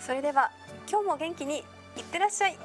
それでは今日も元気にいってらっしゃい。